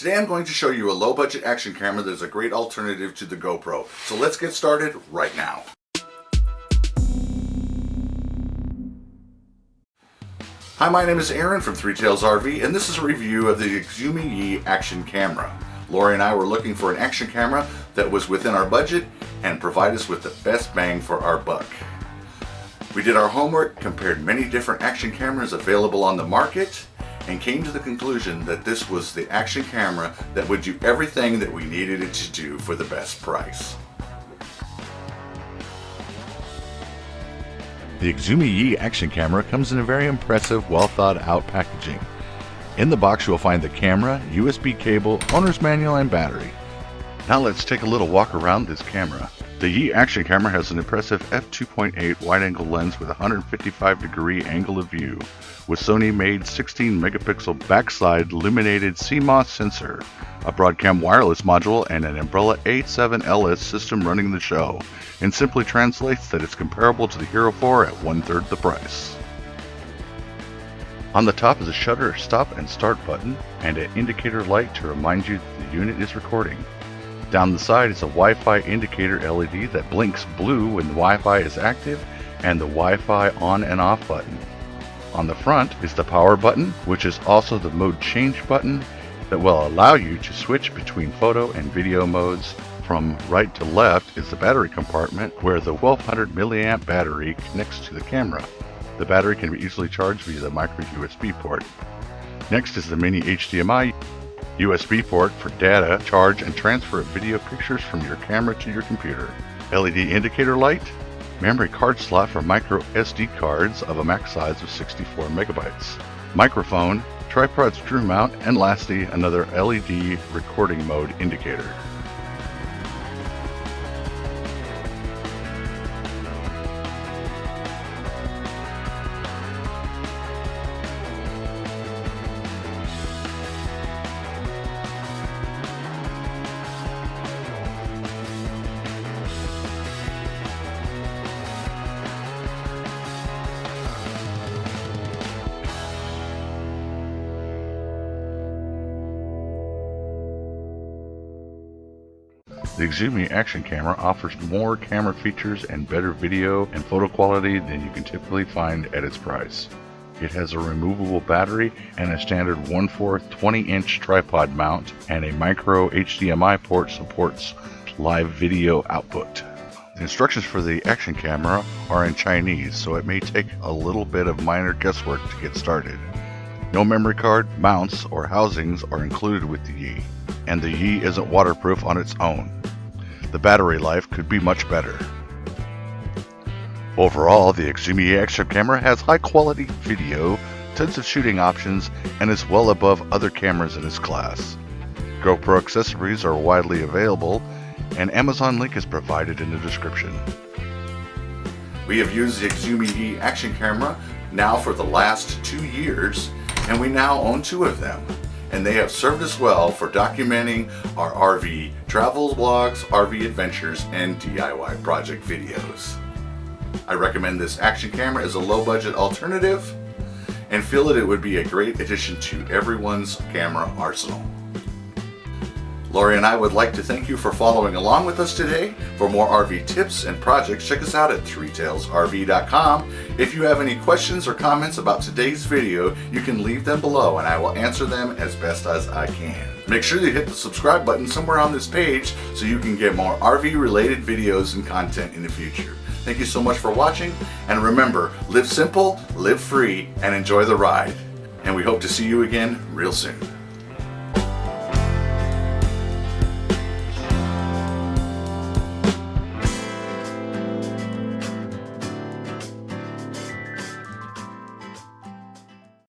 Today I'm going to show you a low budget action camera that is a great alternative to the GoPro. So let's get started right now. Hi, my name is Aaron from Three Tails RV and this is a review of the Xiaomi Yi action camera. Lori and I were looking for an action camera that was within our budget and provide us with the best bang for our buck. We did our homework, compared many different action cameras available on the market, and came to the conclusion that this was the action camera that would do everything that we needed it to do for the best price. The Xiaomi Yi action camera comes in a very impressive, well thought out packaging. In the box you will find the camera, USB cable, owner's manual, and battery. Now let's take a little walk around this camera. The Yi action camera has an impressive f2.8 wide-angle lens with 155 degree angle of view, with Sony made 16 megapixel backside illuminated CMOS sensor, a Broadcom wireless module, and an Ambarella A7LS system running the show, and simply translates that it's comparable to the Hero 4 at one third the price. On the top is a shutter stop and start button and an indicator light to remind you that the unit is recording. Down the side is a Wi-Fi indicator LED that blinks blue when the Wi-Fi is active and the Wi-Fi on and off button. On the front is the power button, which is also the mode change button that will allow you to switch between photo and video modes. From right to left is the battery compartment where the 1200 milliamp battery connects to the camera. The battery can be easily charged via the micro USB port. Next is the mini HDMI USB port for data, charge, and transfer of video pictures from your camera to your computer. LED indicator light, memory card slot for micro SD cards of a max size of 64 megabytes, microphone, tripod screw mount, and lastly, another LED recording mode indicator. The Xiaomi action camera offers more camera features and better video and photo quality than you can typically find at its price. It has a removable battery and a standard 1 4 20 inch tripod mount, and a micro HDMI port supports live video output. The instructions for the action camera are in Chinese, so it may take a little bit of minor guesswork to get started. No memory card, mounts, or housings are included with the Yi, and the Yi isn't waterproof on its own the battery life could be much better. Overall, the Xiaomi action camera has high quality video, tons of shooting options, and is well above other cameras in its class. GoPro accessories are widely available, and Amazon link is provided in the description. We have used the Xiaomi action camera now for the last two years, and we now own two of them and they have served us well for documenting our RV travel blogs, RV adventures, and DIY project videos. I recommend this action camera as a low budget alternative and feel that it would be a great addition to everyone's camera arsenal. Lori and I would like to thank you for following along with us today. For more RV tips and projects, check us out at threetailsrv.com. If you have any questions or comments about today's video, you can leave them below and I will answer them as best as I can. Make sure you hit the subscribe button somewhere on this page so you can get more RV related videos and content in the future. Thank you so much for watching and remember, live simple, live free, and enjoy the ride. And we hope to see you again real soon.